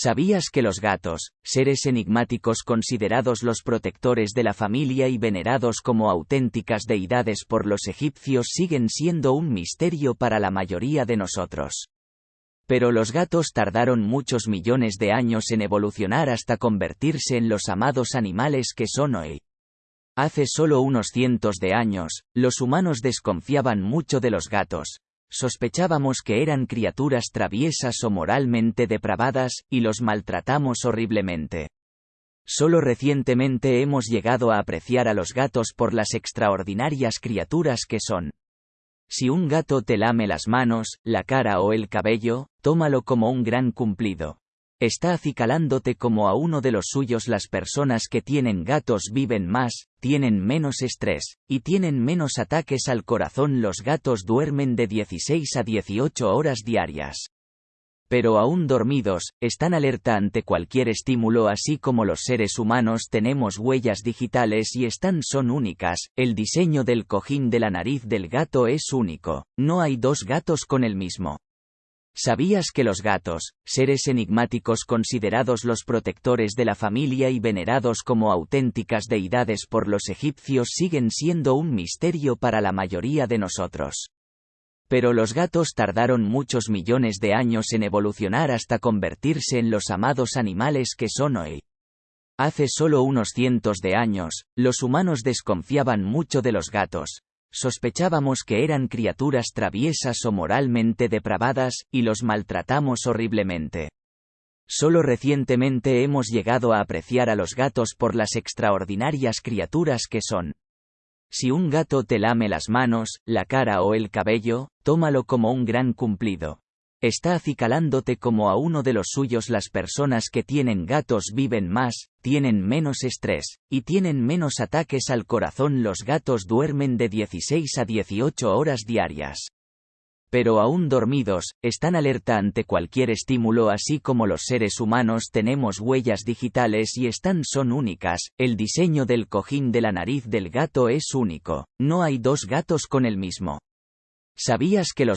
¿Sabías que los gatos, seres enigmáticos considerados los protectores de la familia y venerados como auténticas deidades por los egipcios siguen siendo un misterio para la mayoría de nosotros? Pero los gatos tardaron muchos millones de años en evolucionar hasta convertirse en los amados animales que son hoy. Hace solo unos cientos de años, los humanos desconfiaban mucho de los gatos, Sospechábamos que eran criaturas traviesas o moralmente depravadas, y los maltratamos horriblemente. Solo recientemente hemos llegado a apreciar a los gatos por las extraordinarias criaturas que son. Si un gato te lame las manos, la cara o el cabello, tómalo como un gran cumplido. Está acicalándote como a uno de los suyos las personas que tienen gatos viven más, tienen menos estrés, y tienen menos ataques al corazón los gatos duermen de 16 a 18 horas diarias. Pero aún dormidos, están alerta ante cualquier estímulo así como los seres humanos tenemos huellas digitales y están son únicas, el diseño del cojín de la nariz del gato es único, no hay dos gatos con el mismo. ¿Sabías que los gatos, seres enigmáticos considerados los protectores de la familia y venerados como auténticas deidades por los egipcios siguen siendo un misterio para la mayoría de nosotros? Pero los gatos tardaron muchos millones de años en evolucionar hasta convertirse en los amados animales que son hoy. Hace solo unos cientos de años, los humanos desconfiaban mucho de los gatos, Sospechábamos que eran criaturas traviesas o moralmente depravadas, y los maltratamos horriblemente. Solo recientemente hemos llegado a apreciar a los gatos por las extraordinarias criaturas que son. Si un gato te lame las manos, la cara o el cabello, tómalo como un gran cumplido. Está acicalándote como a uno de los suyos las personas que tienen gatos viven más, tienen menos estrés, y tienen menos ataques al corazón los gatos duermen de 16 a 18 horas diarias. Pero aún dormidos, están alerta ante cualquier estímulo así como los seres humanos tenemos huellas digitales y están son únicas, el diseño del cojín de la nariz del gato es único, no hay dos gatos con el mismo. ¿Sabías que los